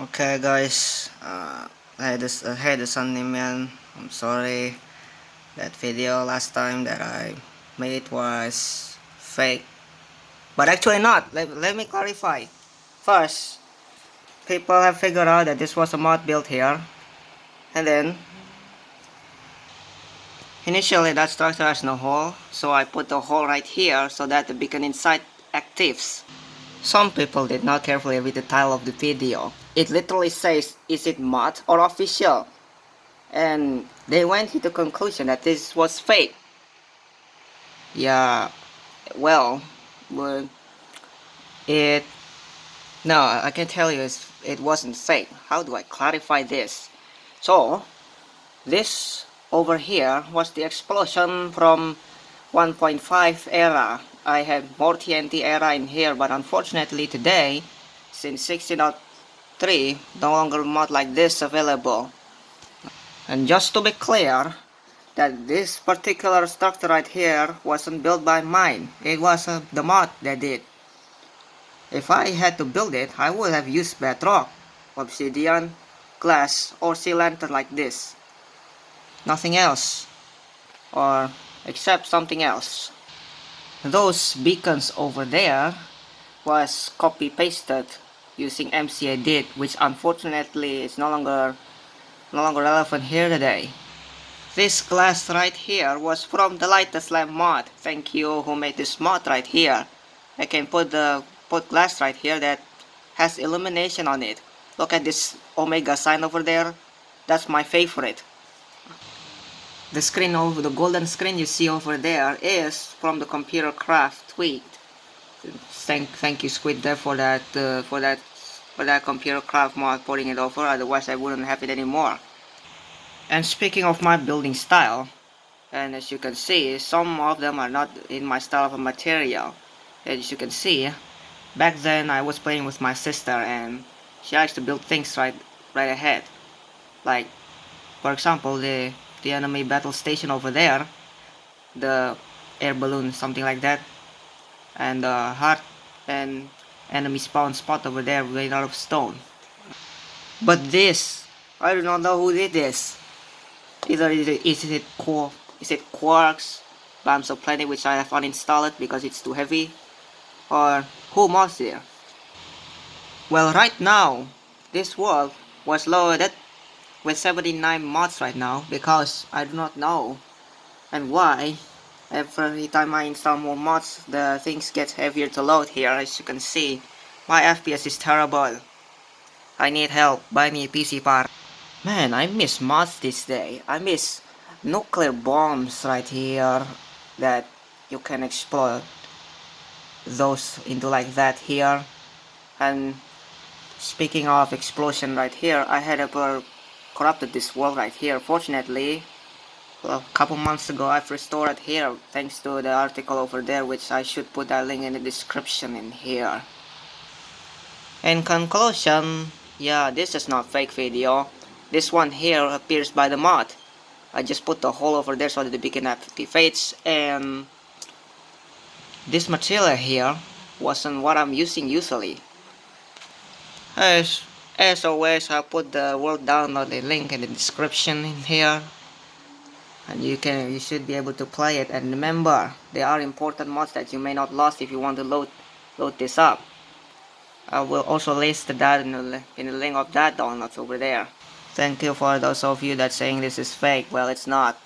Okay guys, uh, I had this, I had this man. I'm sorry. That video last time that I made was fake. But actually not. Let, let me clarify. First, people have figured out that this was a mod built here. And then, initially that structure has no hole. So I put the hole right here so that the beacon inside actives. Some people did not carefully read the title of the video. It literally says, is it mod or official? And they went to the conclusion that this was fake. Yeah, well, but it... No, I can tell you it wasn't fake. How do I clarify this? So, this over here was the explosion from 1.5 era I have more TNT era in here but unfortunately today since 16.3 no longer mod like this available. And just to be clear that this particular structure right here wasn't built by mine. It was uh, the mod that did. If I had to build it I would have used bedrock obsidian glass or sea lantern like this. Nothing else. Or except something else. Those beacons over there was copy pasted using MC Edit which unfortunately is no longer no longer relevant here today. This glass right here was from the Lightest Lamp mod. Thank you who made this mod right here. I can put the put glass right here that has illumination on it. Look at this Omega sign over there. That's my favorite the screen over the golden screen you see over there is from the computer craft tweaked thank thank you SquidDev for that uh, for that for that computer craft mod putting it over otherwise I wouldn't have it anymore. And speaking of my building style and as you can see some of them are not in my style of material. As you can see back then I was playing with my sister and she likes to build things right right ahead. Like for example the the enemy battle station over there the air balloon something like that and the heart and enemy spawn spot over there made out of stone. But this I do not know who did this. Either is it, is it core is it quarks bombs of planet which I have uninstalled because it's too heavy? Or who was there well right now this world was loaded with 79 mods right now because I do not know and why every time I install more mods the things get heavier to load here as you can see. My FPS is terrible. I need help. Buy me a PC part. Man I miss mods this day. I miss nuclear bombs right here that you can explode those into like that here. And speaking of explosion right here I had a corrupted this world right here. Fortunately, a couple months ago I've restored here thanks to the article over there which I should put that link in the description in here. In conclusion, yeah, this is not fake video. This one here appears by the mod. I just put the hole over there so that the beacon activates and this material here wasn't what I'm using usually. As as always, I'll put the world download link in the description in here. And you can you should be able to play it and remember there are important mods that you may not lost if you want to load load this up. I will also list that in the, in the link of that downloads over there. Thank you for those of you that saying this is fake. Well, it's not.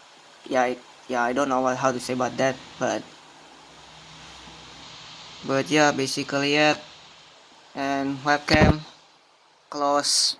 Yeah, it, yeah, I don't know what, how to say about that, but but yeah, basically it. And webcam close